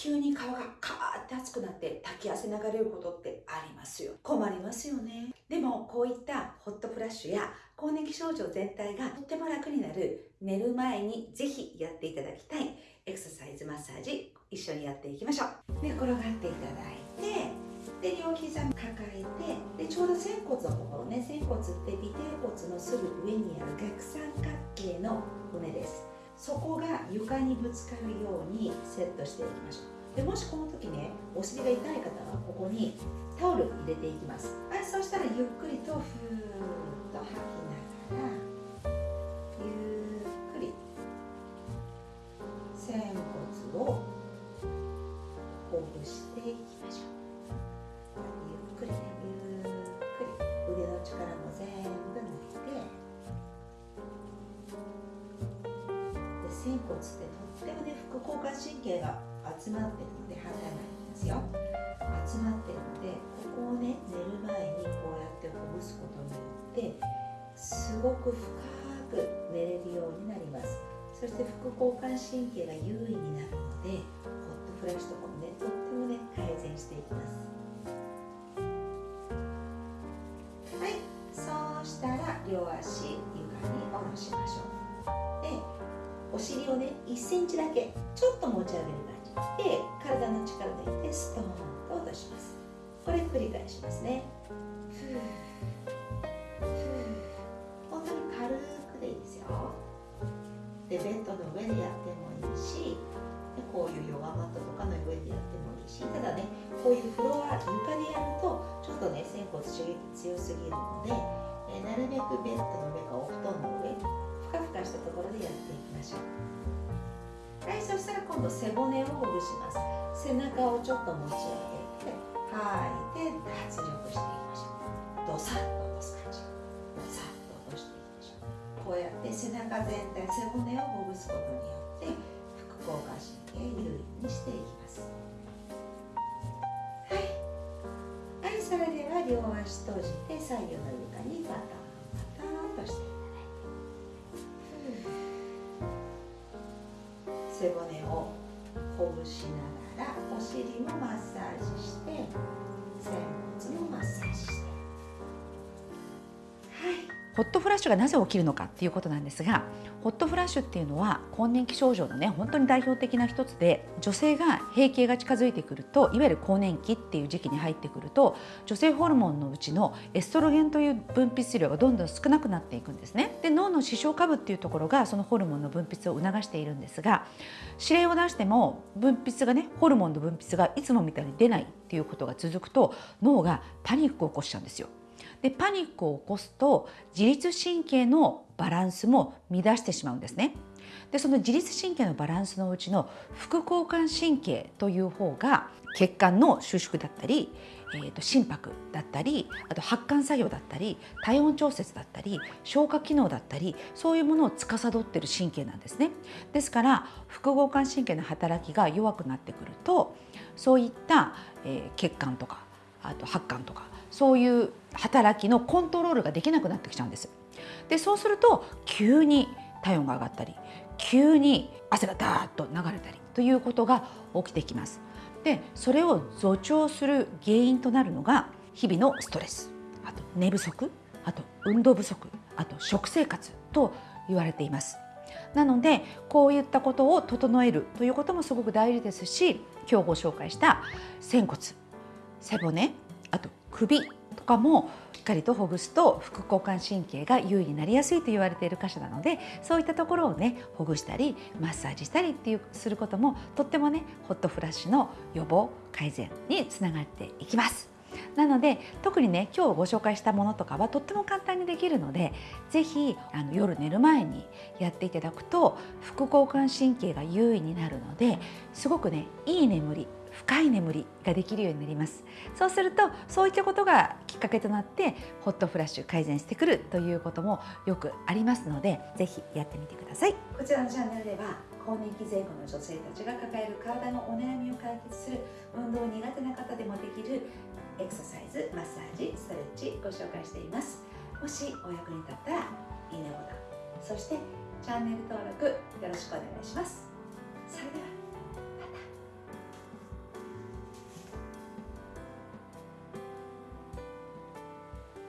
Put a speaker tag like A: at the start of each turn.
A: 急に顔がカーって熱くなって滝汗流れることってありますよ。困りますよね。でもこういったホットフラッシュや更年期症状全体がとっても楽になる。寝る前にぜひやっていただきたい。エクササイズマッサージ一緒にやっていきましょう。で転がっていただいてで両膝抱えてでちょうど仙骨のところね仙骨って尾てい骨のすぐ上にある逆三角形の骨です。そこが床にぶつかるようにセットしていきましょう。でもしこの時ねお尻が痛い方はここにタオル入れていきます。はいそしたらゆっくりとふーっと吐きながら。仙骨ってとってもね副交感神経が集まってるので離れないんですよ。集まってるのでここをね寝る前にこうやってほぐすことによってすごく深く寝れるようになります。そして副交感神経が優位になるのでホットフラッシュとかもねとってもね改善していきます。はいそうしたら両足。お尻をね1センチだけちょっと持ち上げる感じで体の力抜いてストーンと落とします。これ繰り返しますね。ふう。本当に軽くでいいですよ。でベッドの上でやってもいいしこういうヨガマットとかの上でやってもいいしただねこういうフロア床でやるとちょっとね仙骨刺激強すぎるので、えなるべくベッドの上かお布団の上ふかふかしたところでやってい。ましょうはいそしたら今度背骨をほぐします。背中をちょっと持ち上げて吐いて脱力していきましょうドサッと落とす感じドサッと落としていきましょうこうやって背中全体背骨をほぐすことによって副交感神経優位にしていきます。はい。はいそれでは両足閉じて左右の床にバタ背骨をほぐしながらお尻もマッサージして
B: ホットフラッシュがなぜ起きるのかっていうことなんですがホットフラッシュっていうのは更年期症状のね本当に代表的な一つで女性が閉経が近づいてくるといわゆる更年期っていう時期に入ってくると女性ホルモンのうちのエストロゲンという分泌量がどんどん少なくなっていくんですね。で脳の視床下部っていうところがそのホルモンの分泌を促しているんですが指令を出しても分泌がねホルモンの分泌がいつもみたいに出ないっていうことが続くと脳がパニックを起こしちゃうんですよ。でパニックを起こすと自律神経のバランスも乱してしまうんですね。でその自律神経のバランスのうちの副交感神経という方が血管の収縮だったり、えー、と心拍だったりあと発汗作用だったり体温調節だったり消化機能だったりそういうものを司っている神経なんですね。ですから副交感神経の働きが弱くなってくるとそういった、え、血管とかあと発汗とかそういう働きのコントロールができなくなってきちゃうんです。でそうすると急に体温が上がったり急に汗がダーッと流れたりということが起きてきます。でそれを助長する原因となるのが日々のストレスあと寝不足あと運動不足あと食生活と言われています。なのでこういったことを整えるということもすごく大事ですし今日ご紹介した仙骨背骨あと首とかもしっかりとほぐすと副交感神経が優位になりやすいと言われている箇所なのでそういったところをねほぐしたりマッサージしたりっていうすることもとってもねホットフラッシュの予防改善につながっていきます。なので特にね今日ご紹介したものとかはとっても簡単にできるので是非あの夜寝る前にやっていただくと副交感神経が優位になるのですごくねいい眠り深い眠りができるようになります。そうするとそういったことがきっかけとなってホットフラッシュ改善してくるということもよくありますのでぜひやってみてください。
A: こちらのチャンネルでは更年期前後の女性たちが抱える体のお悩みを解決する運動苦手な方でもエクササイズマッサージストレッチご紹介しています。もしお役に立ったらいいねボタンそしてチャンネル登録よろしくお願いします。